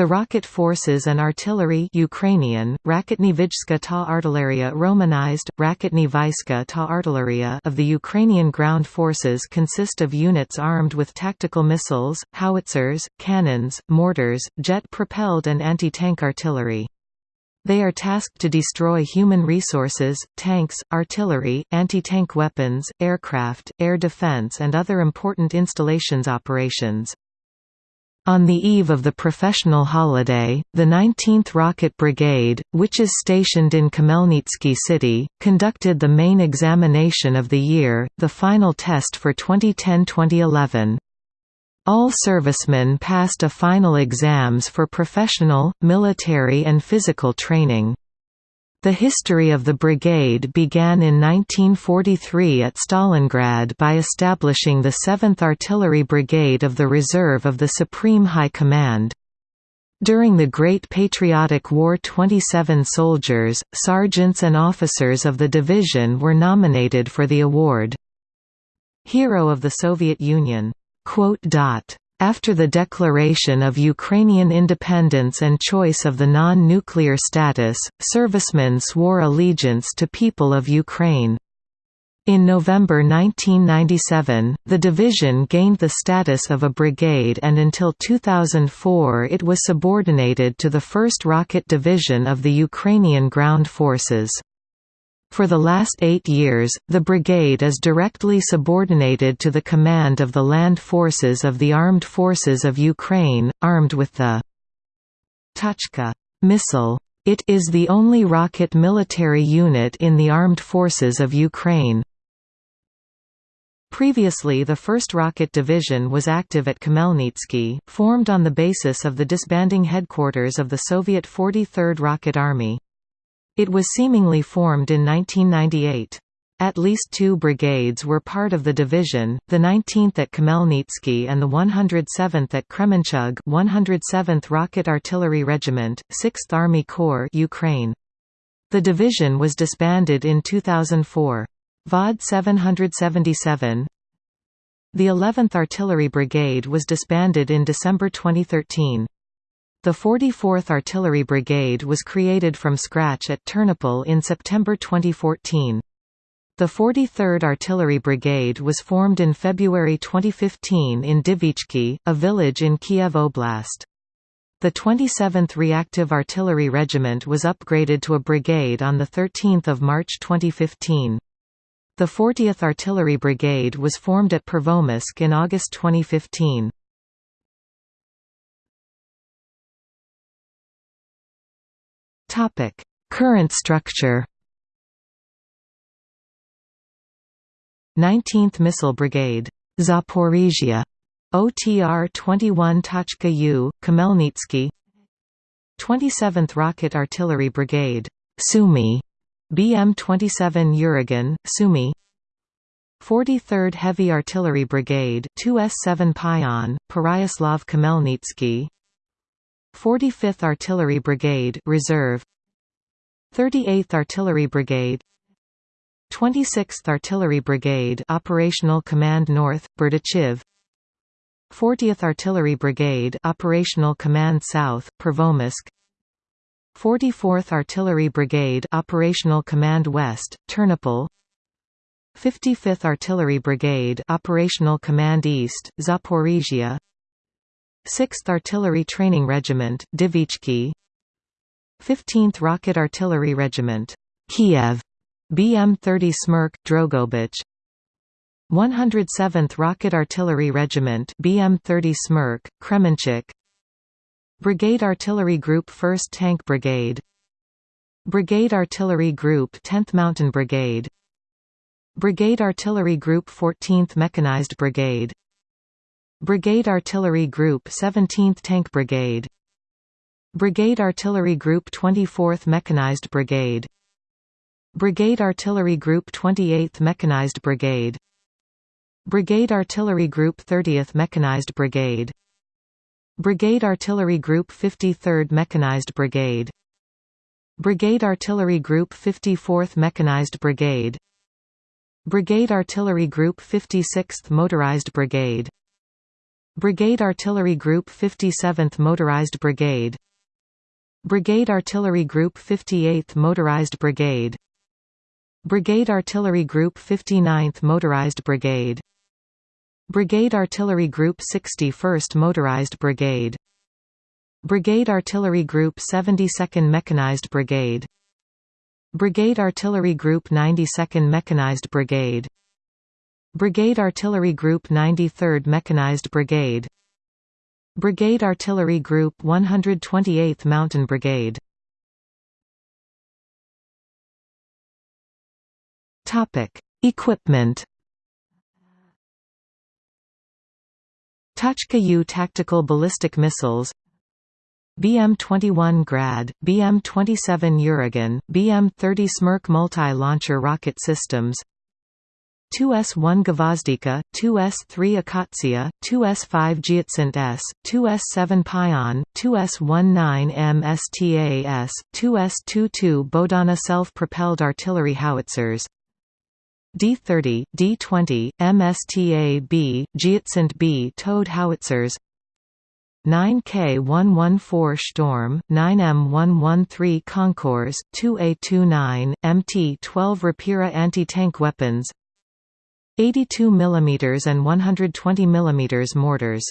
The rocket forces and artillery Ukrainian, ta artilleria romanized, ta artilleria of the Ukrainian ground forces consist of units armed with tactical missiles, howitzers, cannons, mortars, jet-propelled and anti-tank artillery. They are tasked to destroy human resources, tanks, artillery, anti-tank weapons, aircraft, air defense and other important installations operations. On the eve of the professional holiday, the 19th Rocket Brigade, which is stationed in Khmelnytsky City, conducted the main examination of the year, the final test for 2010–2011. All servicemen passed a final exams for professional, military and physical training. The history of the brigade began in 1943 at Stalingrad by establishing the 7th Artillery Brigade of the Reserve of the Supreme High Command. During the Great Patriotic War 27 soldiers, sergeants and officers of the division were nominated for the award. Hero of the Soviet Union after the declaration of Ukrainian independence and choice of the non-nuclear status, servicemen swore allegiance to people of Ukraine. In November 1997, the division gained the status of a brigade and until 2004 it was subordinated to the 1st Rocket Division of the Ukrainian Ground Forces. For the last eight years, the brigade is directly subordinated to the command of the land forces of the Armed Forces of Ukraine, armed with the Tochka missile. It is the only rocket military unit in the Armed Forces of Ukraine. Previously the 1st Rocket Division was active at Khmelnytsky, formed on the basis of the disbanding headquarters of the Soviet 43rd Rocket Army. It was seemingly formed in 1998. At least two brigades were part of the division, the 19th at Khmelnytsky and the 107th at Kremenchug 107th Rocket Artillery Regiment, 6th Army Corps Ukraine. The division was disbanded in 2004. VOD 777 The 11th Artillery Brigade was disbanded in December 2013. The 44th Artillery Brigade was created from scratch at Ternopil in September 2014. The 43rd Artillery Brigade was formed in February 2015 in Divichki, a village in Kiev Oblast. The 27th Reactive Artillery Regiment was upgraded to a brigade on 13 March 2015. The 40th Artillery Brigade was formed at Pervomaysk in August 2015. Topic: Current structure. 19th Missile Brigade, Zaporizhia, OTR 21 Tochka U, Khmelnytsky. 27th Rocket Artillery Brigade, Sumy, BM 27 Uragan, Sumy. 43rd Heavy Artillery Brigade 2S7 Pion, Peryaslav Khmelnytsky 45th Artillery Brigade Reserve. 38th Artillery Brigade. 26th Artillery Brigade Operational Command North Berdichev 40th Artillery Brigade Operational Command South Pervomaysk 44th Artillery Brigade Operational Command West Ternopil. 55th Artillery Brigade Operational Command East Zaporizhia 6th Artillery Training Regiment, Divichki. 15th Rocket Artillery Regiment, Kiev, BM-30 Smerch, Drogobich 107th Rocket Artillery Regiment BM-30 Smerch, Kremenchuk Brigade Artillery Group 1st Tank Brigade. Brigade Artillery Group 10th Mountain Brigade. Brigade Artillery Group 14th Mechanized Brigade Brigade Artillery Group 17th Tank Brigade. Brigade Artillery Group 24th Mechanized Brigade. Brigade Artillery Group 28th Mechanized Brigade. Brigade Artillery Group 30th Mechanized Brigade. Brigade Artillery Group 53rd Mechanized Brigade. Brigade Artillery Group 54th Mechanized Brigade. Brigade Artillery Group 56th Motorized Brigade Brigade Artillery Group 57th Motorized Brigade. Brigade Artillery Group 58th Motorized Brigade. Brigade Artillery Group 59th Motorized Brigade. Brigade Artillery Group 61st Motorized Brigade. Brigade Artillery Group 72nd Mechanized Brigade. Brigade Artillery Group 92nd Mechanized Brigade Brigade Artillery Group 93rd Mechanized Brigade. Brigade Artillery Group 128th Mountain Brigade. Equipment. Tochka U tactical ballistic missiles. BM-21 Grad, BM-27 Uragan, BM-30 Smerch multi-launcher rocket systems 2S1 Gvozdika, 2S3 Akatsiya, 2S5 Giatsint S, 2S7 Pion, 2S19 MSTAS, 2S22 Bohdana self-propelled artillery howitzers. D30, D20, MSTA-B, B towed howitzers. 9K114 Storm, 9M113 Konkurs, 2A29, MT-12 Rapira anti-tank weapons 82 mm and 120 mm mortars